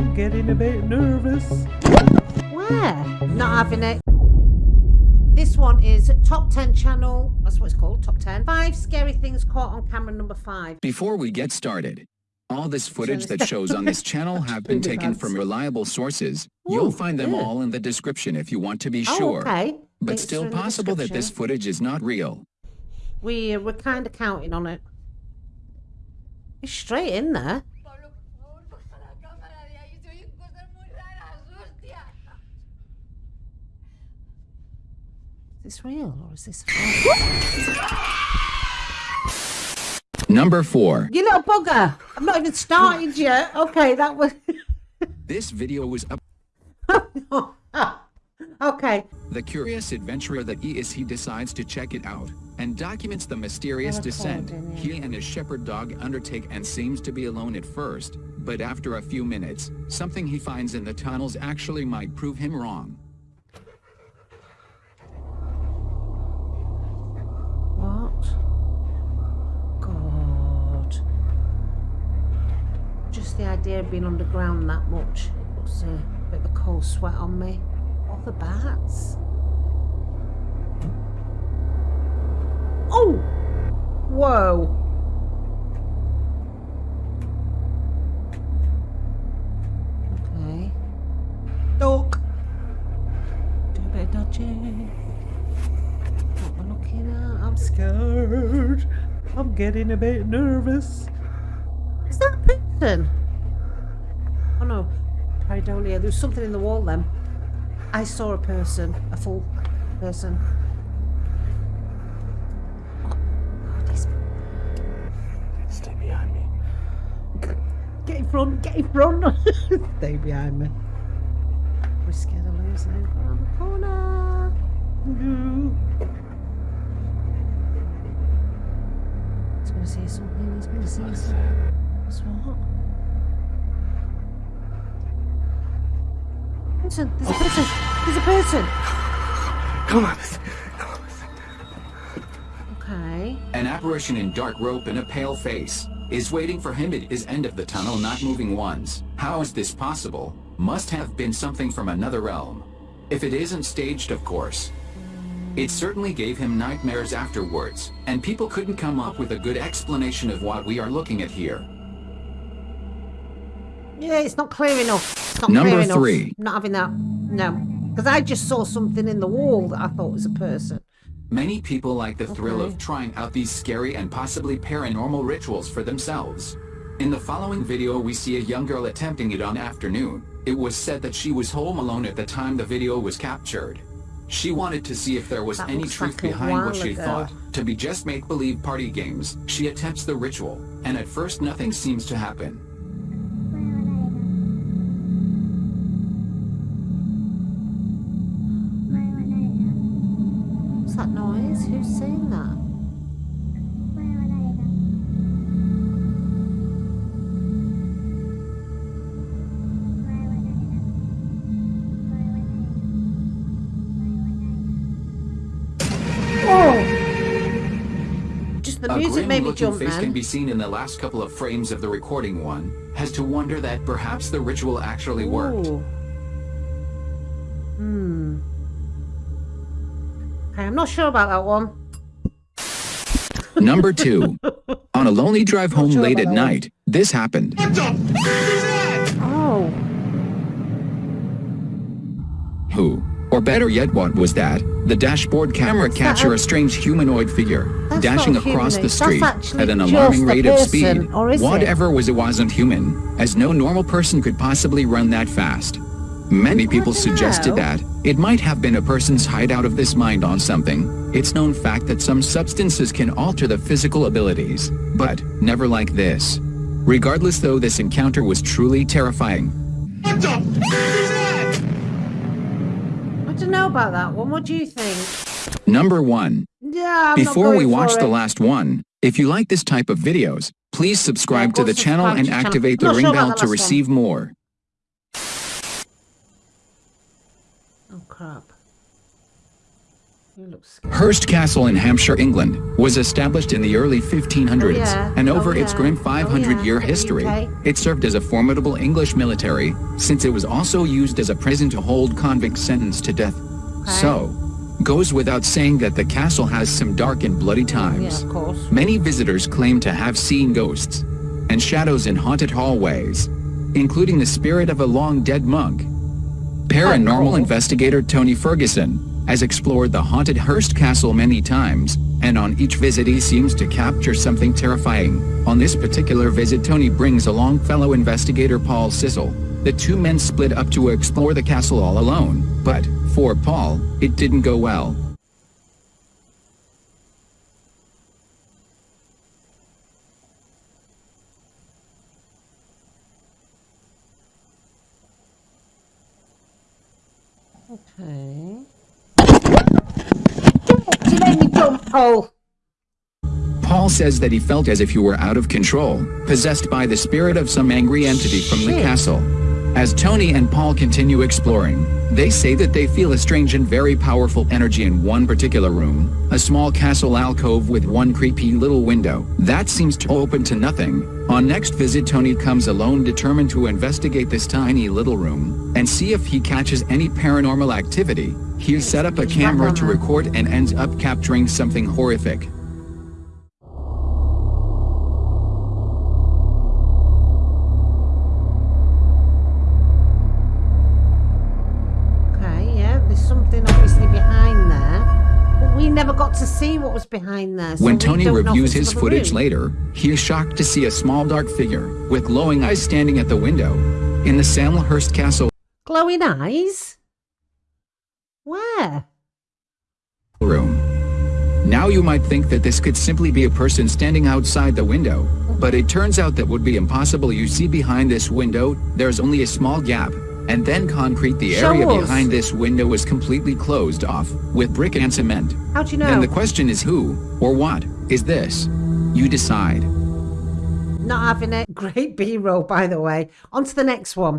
I'm getting a bit nervous. Where? Not having it. This one is Top 10 channel. That's what it's called, Top 10. Five scary things caught on camera number five. Before we get started, all this footage that shows on this channel have been taken from reliable sources. Ooh, You'll find them yeah. all in the description if you want to be Oh, sure. okay. But Links still are in the possible that this footage is not real. We, uh, we're kind of counting on it. It's straight in there. This real or is this Number 4. You little bugger! I've not even started yet. Okay, that was. This video was up okay. the curious adventurer that he is he decides to check it out and documents the mysterious descent he and his shepherd dog undertake and seems to be alone at first, but after a few minutes, something he finds in the tunnels actually might prove him wrong. What? God. Just the idea of being underground that much It puts a bit of a cold sweat on me. What the bats? Oh! Whoa! Okay. Duck! Do a bit of dodging. What we're looking at? I'm scared. I'm getting a bit nervous. Is that a person? Oh no, pareidolia. There was something in the wall then. I saw a person, a full person. Oh, Stay behind me. Get in front, get in front. Stay behind me. We're scared of losing him around the corner. He's gonna see something, he's gonna see something. What's what? Person, there's a person, there's a person. Come on. Okay. An apparition in dark robe and a pale face is waiting for him at his end of the tunnel not moving once. How is this possible? Must have been something from another realm. If it isn't staged of course. It certainly gave him nightmares afterwards, and people couldn't come up with a good explanation of what we are looking at here. Yeah, it's not clear enough. It's not Number clear three. Not having that. No. Because I just saw something in the wall that I thought was a person. Many people like the thrill of trying out these scary and possibly paranormal rituals for themselves. In the following video we see a young girl attempting it on afternoon. It was said that she was home alone at the time the video was captured. She wanted to see if there was That any truth like behind what she ago. thought to be just make-believe party games. She attempts the ritual, and at first nothing seems to happen. The A music made me grim-looking jump face can be seen in the last couple of frames of the recording one, has to wonder that perhaps the ritual actually worked. Hmm. Okay, I'm not sure about that one. Number two. On a lonely drive home sure late at that one. night, this happened. Oh. Who? Or better yet, what was that? The dashboard camera What's that? captured a strange humanoid figure That's dashing across the humanoid. That's street at an alarming a rate of speed. or is it? Whatever was it wasn't human, as no normal person could possibly run that fast. Many people suggested know. that it might have been a person's hideout of this mind on something. It's known fact that some substances can alter the physical abilities, but never like this. Regardless though this encounter was truly terrifying, I don't know about that one. What do you think? Number 1. Yeah, I'm Before we watch the last one, if you like this type of videos, please subscribe go to the channel and channel. activate the ring sure bell to last one. receive more. Oh crap. You look scared. Hurst Castle in Hampshire, England, was established in the early 1500s, Oh, yeah. and Oh, over its grim Oh, 500-year yeah. history, it served as a formidable English military, since it was also used as a prison to hold convicts sentenced to death. So, goes without saying that the castle has some dark and bloody Yeah, times. of course. Many visitors claim to have seen ghosts and shadows in haunted hallways, including the spirit of a long-dead monk. Paranormal oh, cool. investigator Tony Ferguson has explored the haunted Hurst Castle many times, and on each visit he seems to capture something terrifying. On this particular visit Tony brings along fellow investigator Paul Sissel. The two men split up to explore the castle all alone, but, for Paul, it didn't go well. Okay. You made me jump, Paul. Paul says that he felt as if you were out of control, possessed by the spirit of some angry entity from the castle. As Tony and Paul continue exploring, they say that they feel a strange and very powerful energy in one particular room, a small castle alcove with one creepy little window that seems to open to nothing. On next visit Tony comes alone determined to investigate this tiny little room and see if he catches any paranormal activity. He's set up a camera to record and ends up capturing something horrific. Never got to see what was behind there. so When Tony don't know if reviews his footage room. later, he is shocked to see a small dark figure with glowing eyes standing at the window in the Salmhurst Castle Glowing eyes? Where? room. Now you might think that this could simply be a person standing outside the window, but it turns out that would be impossible. You see behind this window, there's only a small gap, and then concrete the area behind this window is completely closed off with brick and cement. How do you know? And the question is who or what is this? You decide. Not having it. Great B-roll, by the way. On to the next one.